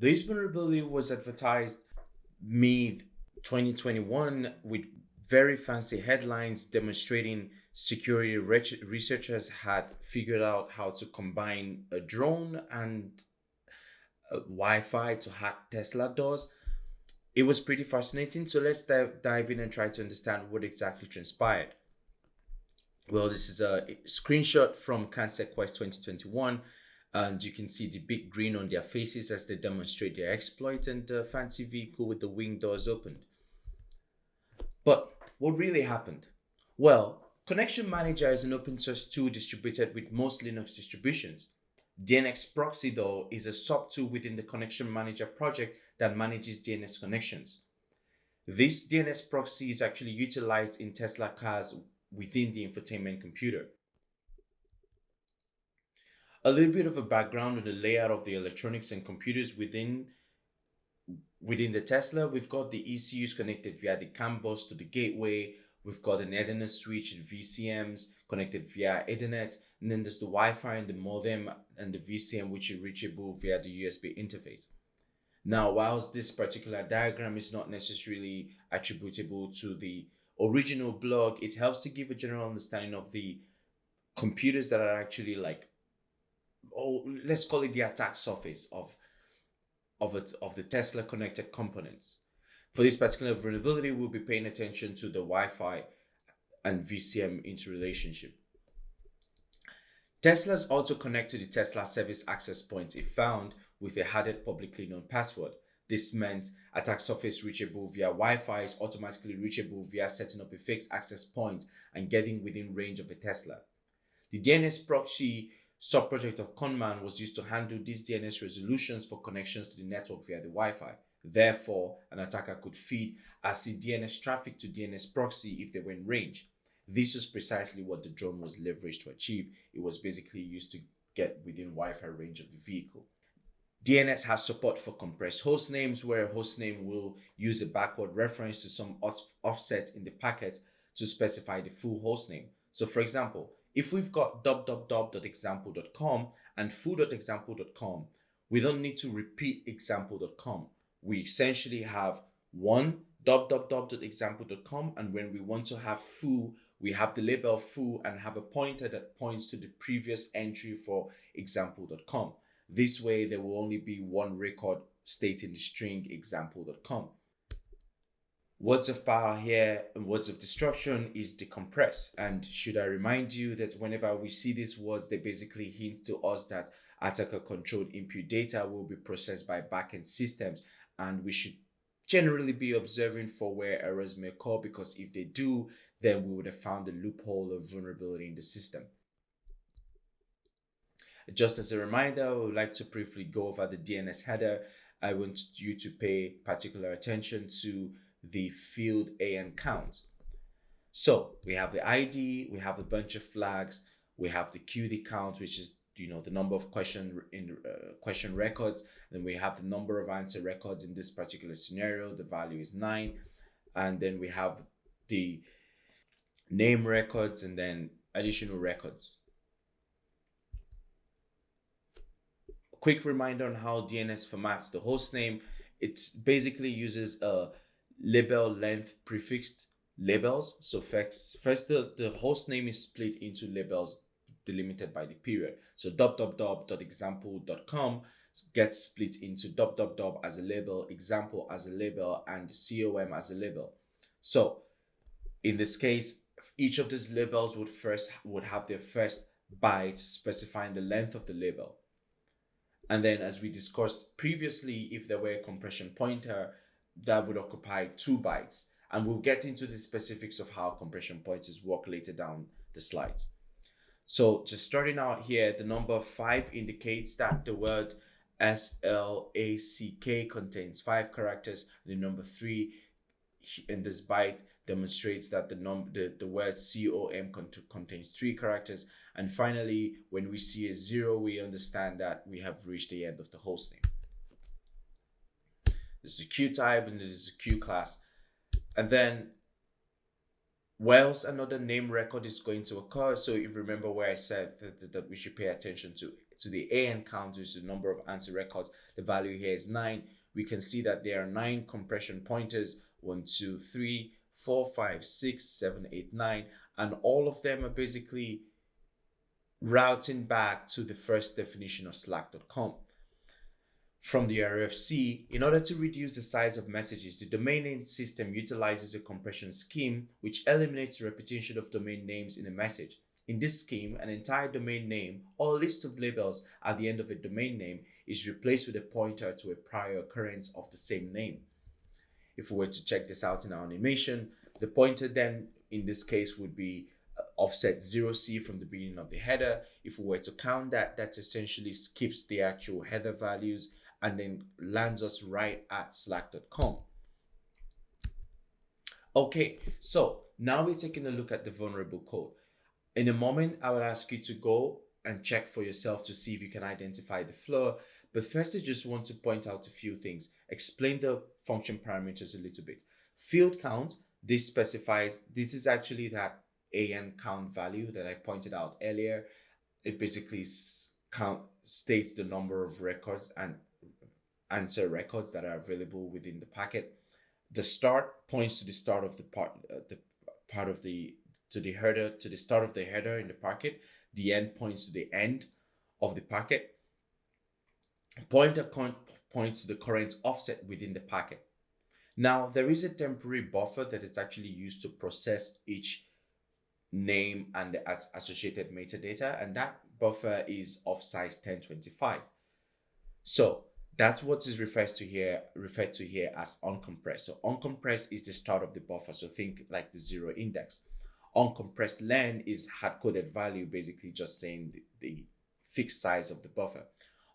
This vulnerability was advertised mid 2021 with very fancy headlines demonstrating security researchers had figured out how to combine a drone and a Wi-Fi to hack Tesla doors. It was pretty fascinating. So let's dive, in and try to understand what exactly transpired. Well, this is a screenshot from CanSecWest 2021 and you can see the big grin on their faces as they demonstrate their exploit and the fancy vehicle with the wing doors opened. But what really happened? Well, Connection Manager is an open source tool distributed with most Linux distributions. DNS Proxy though is a sub-tool within the Connection Manager project that manages DNS connections. This DNS proxy is actually utilized in Tesla cars within the infotainment computer. A little bit of a background on the layout of the electronics and computers within within the Tesla, we've got the ECUs connected via the CAN bus to the gateway. We've got an Ethernet switch and VCMs connected via Ethernet. And then there's the Wi-Fi and the modem and the VCM, which is reachable via the USB interface. Now, whilst this particular diagram is not necessarily attributable to the original blog, it helps to give a general understanding of the computers that are actually like, oh, let's call it the attack surface of of, it, of the Tesla connected components. For this particular vulnerability, we'll be paying attention to the Wi-Fi and VCM interrelationship. Tesla's also connect to the Tesla service access points it found with a harded publicly known password. This meant attack surface reachable via Wi-Fi is automatically reachable via setting up a fixed access point and getting within range of a Tesla. The DNS proxy subproject of ConnMan was used to handle these DNS resolutions for connections to the network via the Wi-Fi. Therefore, an attacker could feed ACID DNS traffic to DNS proxy if they were in range. This is precisely what the drone was leveraged to achieve. It was basically used to get within Wi-Fi range of the vehicle. DNS has support for compressed host names where a host name will use a backward reference to some offset in the packet to specify the full host name. So for example, if we've got www.example.com and foo.example.com, we don't need to repeat example.com. We essentially have one www.example.com and when we want to have foo, we have the label foo and have a pointer that points to the previous entry for example.com. This way, there will only be one record stating the string example.com. Words of power here and words of destruction is decompress. And should I remind you that whenever we see these words, they basically hint to us that attacker controlled input data will be processed by backend systems. And we should generally be observing for where errors may occur because if they do, then we would have found a loophole or vulnerability in the system. Just as a reminder, I would like to briefly go over the DNS header. I want you to pay particular attention to the field AN count. So we have the ID, we have a bunch of flags, we have the QD count, which is you know the number of question in uh, question records. Then we have the number of answer records in this particular scenario. The value is nine, and then we have the name records and then additional records. Quick reminder on how DNS formats the host name. It basically uses a label length prefixed labels. So first, first the, the host name is split into labels delimited by the period. So www.example.com gets split into www as a label, example as a label, and com as a label. So in this case, each of these labels would first would have their first byte specifying the length of the label. And then as we discussed previously, if there were a compression pointer, that would occupy two bytes. And we'll get into the specifics of how compression pointers work later down the slides. So just starting out here, the number five indicates that the word SLACK contains five characters. The number three in this byte demonstrates that the number the, the word COM cont contains three characters. And finally, when we see a zero, we understand that we have reached the end of the hosting. This is a Q type and this is a Q class. And then else another name record is going to occur. So if you remember where I said that, that, we should pay attention to to the AN count, which is the number of answer records, the value here is 9. We can see that there are 9 compression pointers, one, two, three, four, five, six, seven, eight, nine, and all of them are basically routing back to the first definition of slack.com. From the RFC, in order to reduce the size of messages, the domain name system utilizes a compression scheme which eliminates repetition of domain names in a message. In this scheme, an entire domain name or list of labels at the end of a domain name is replaced with a pointer to a prior occurrence of the same name. If we were to check this out in our animation, the pointer then in this case would be uh, offset 0c from the beginning of the header. If we were to count that, that essentially skips the actual header values and then lands us right at slack.com. Okay, so now we're taking a look at the vulnerable code. In a moment, I will ask you to go and check for yourself to see if you can identify the flaw. But first, I just want to point out a few things. Explain the function parameters a little bit. Field count, this specifies, this is actually that AN count value that I pointed out earlier. It basically count states the number of records and answer records that are available within the packet. The start points to the start of the part, uh, the part of the to the header to the start of the header in the packet. The end points to the end of the packet. Pointer points to the current offset within the packet. Now there is a temporary buffer that is actually used to process each name and the associated metadata, and that buffer is of size 1025. So that's what is referred to here referred to here as uncompressed. So uncompressed is the start of the buffer. So think like the zero index. Uncompressed len is hard-coded value, basically just saying the, the fixed size of the buffer.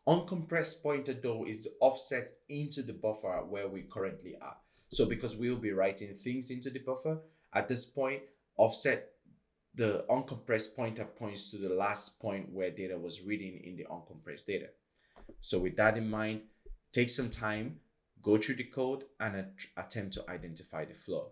Uncompressed pointer though is the offset into the buffer where we currently are. So because we'll be writing things into the buffer, at this point, offset the uncompressed pointer points to the last point where data was reading in the uncompressed data. So with that in mind, take some time, go through the code and attempt to identify the flaw.